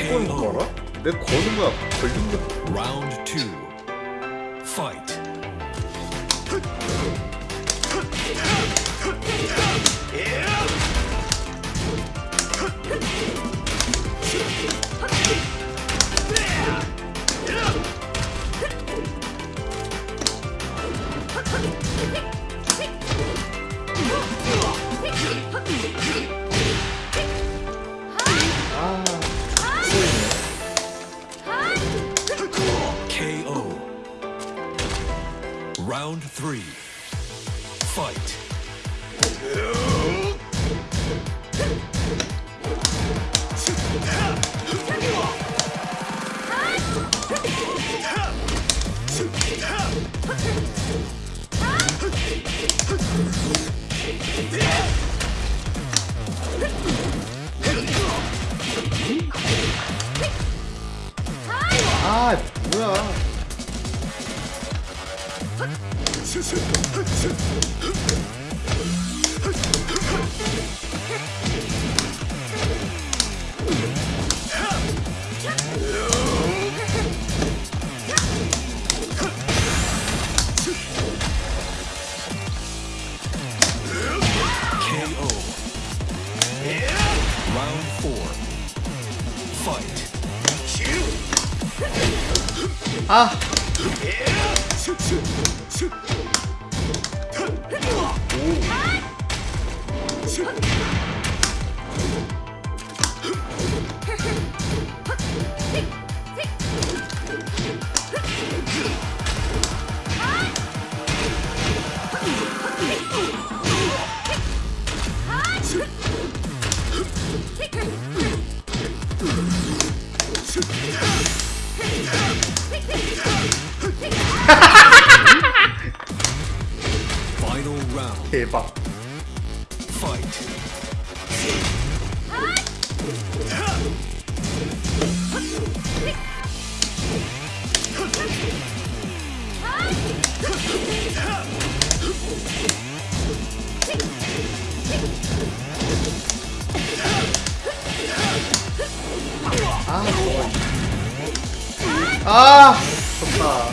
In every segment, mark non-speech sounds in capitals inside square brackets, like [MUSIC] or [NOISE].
걸어? 내 걸린 거야. 걸린 거. Round two. Fight. Round three. Fight. [LAUGHS] 아. 오. 아! 競馬ああそっか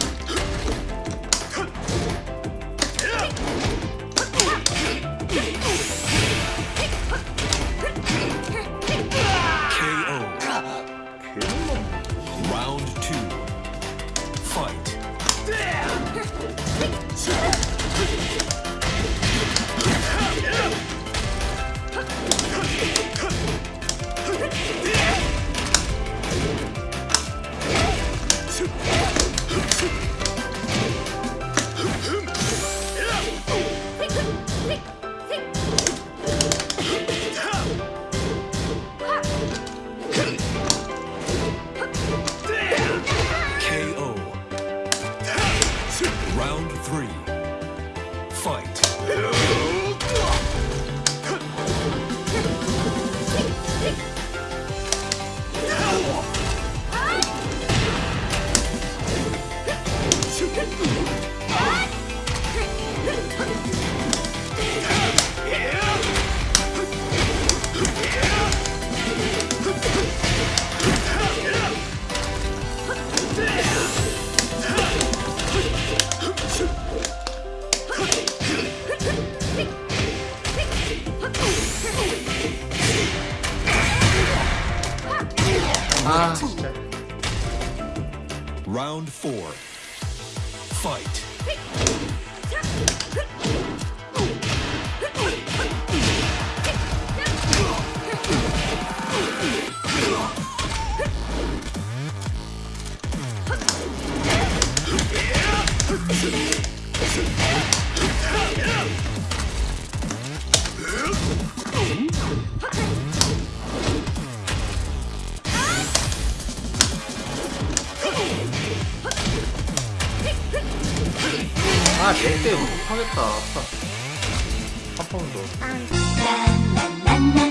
Round four. Fight. Yeah! [LAUGHS] 아, 렉 때문에 못하겠다. 한번 더.